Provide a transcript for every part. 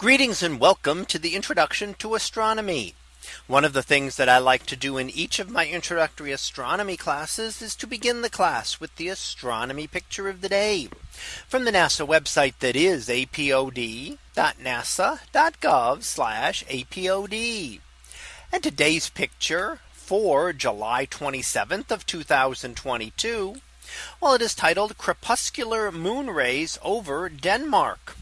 Greetings and welcome to the introduction to astronomy. One of the things that I like to do in each of my introductory astronomy classes is to begin the class with the astronomy picture of the day from the NASA website that is apod.nasa.gov apod. And today's picture for July 27th of 2022. Well, it is titled crepuscular moon rays over Denmark.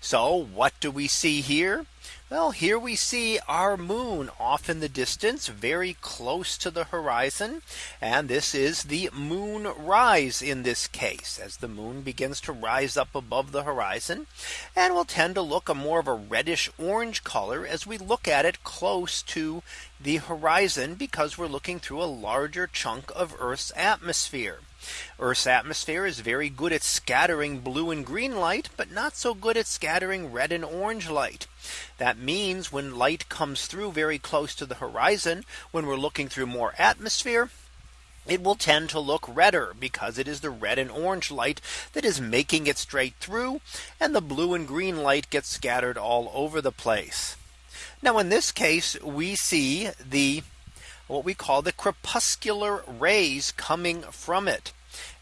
So what do we see here? Well, here we see our moon off in the distance, very close to the horizon. And this is the moon rise in this case as the moon begins to rise up above the horizon and will tend to look a more of a reddish orange color as we look at it close to the horizon because we're looking through a larger chunk of Earth's atmosphere. Earth's atmosphere is very good at scattering blue and green light, but not so good at scattering red and orange light. That means when light comes through very close to the horizon, when we're looking through more atmosphere, it will tend to look redder because it is the red and orange light that is making it straight through and the blue and green light gets scattered all over the place. Now in this case, we see the what we call the crepuscular rays coming from it.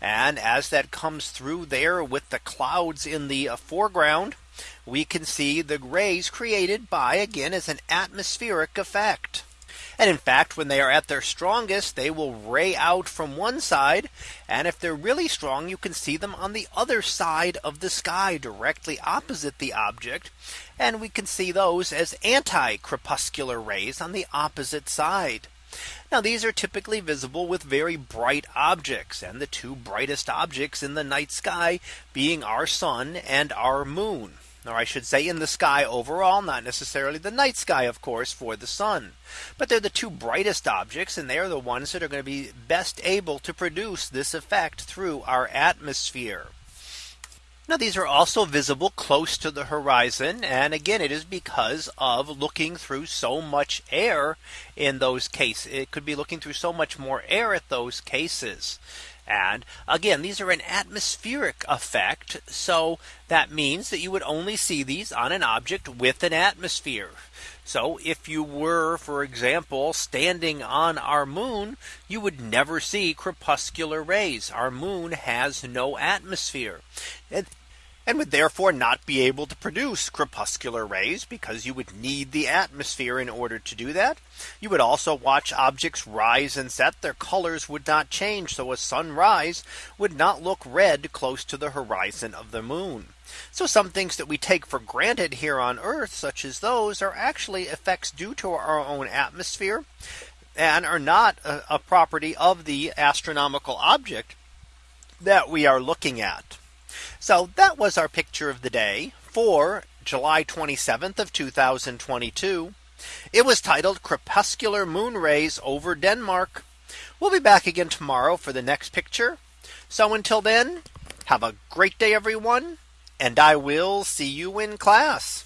And as that comes through there with the clouds in the foreground, we can see the rays created by again as an atmospheric effect. And in fact, when they are at their strongest, they will ray out from one side. And if they're really strong, you can see them on the other side of the sky directly opposite the object. And we can see those as anti crepuscular rays on the opposite side. Now these are typically visible with very bright objects and the two brightest objects in the night sky being our sun and our moon or I should say in the sky overall, not necessarily the night sky, of course, for the sun. But they're the two brightest objects, and they're the ones that are going to be best able to produce this effect through our atmosphere. Now these are also visible close to the horizon. And again, it is because of looking through so much air in those cases. It could be looking through so much more air at those cases. And again, these are an atmospheric effect. So that means that you would only see these on an object with an atmosphere. So if you were, for example, standing on our moon, you would never see crepuscular rays. Our moon has no atmosphere. And would therefore not be able to produce crepuscular rays because you would need the atmosphere in order to do that. You would also watch objects rise and set their colors would not change. So a sunrise would not look red close to the horizon of the moon. So some things that we take for granted here on Earth, such as those are actually effects due to our own atmosphere and are not a, a property of the astronomical object that we are looking at. So that was our picture of the day for July 27th of 2022. It was titled crepuscular moon rays over Denmark. We'll be back again tomorrow for the next picture. So until then, have a great day, everyone. And I will see you in class.